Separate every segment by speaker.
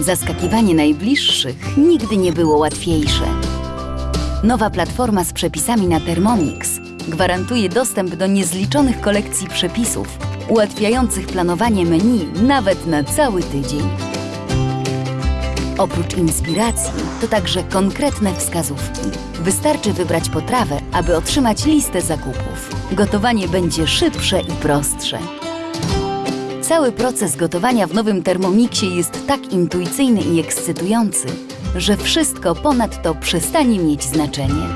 Speaker 1: Zaskakiwanie najbliższych nigdy nie było łatwiejsze. Nowa platforma z przepisami na Thermomix gwarantuje dostęp do niezliczonych kolekcji przepisów, ułatwiających planowanie menu nawet na cały tydzień. Oprócz inspiracji, to także konkretne wskazówki. Wystarczy wybrać potrawę, aby otrzymać listę zakupów. Gotowanie będzie szybsze i prostsze. Cały proces gotowania w nowym Thermomixie jest tak intuicyjny i ekscytujący, że wszystko ponadto przestanie mieć znaczenie.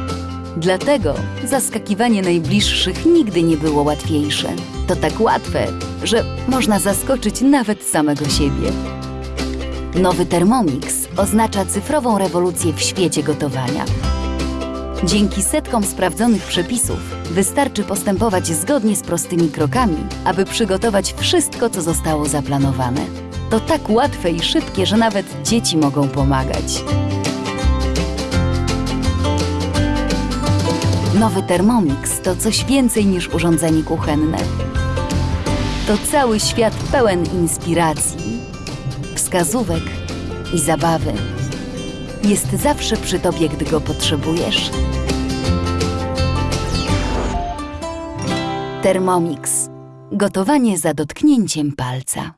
Speaker 1: Dlatego zaskakiwanie najbliższych nigdy nie było łatwiejsze. To tak łatwe, że można zaskoczyć nawet samego siebie. Nowy Thermomix oznacza cyfrową rewolucję w świecie gotowania. Dzięki setkom sprawdzonych przepisów wystarczy postępować zgodnie z prostymi krokami, aby przygotować wszystko, co zostało zaplanowane. To tak łatwe i szybkie, że nawet dzieci mogą pomagać. Nowy Thermomix to coś więcej niż urządzenie kuchenne. To cały świat pełen inspiracji, wskazówek i zabawy. Jest zawsze przy tobie, gdy go potrzebujesz. Thermomix. Gotowanie za dotknięciem palca.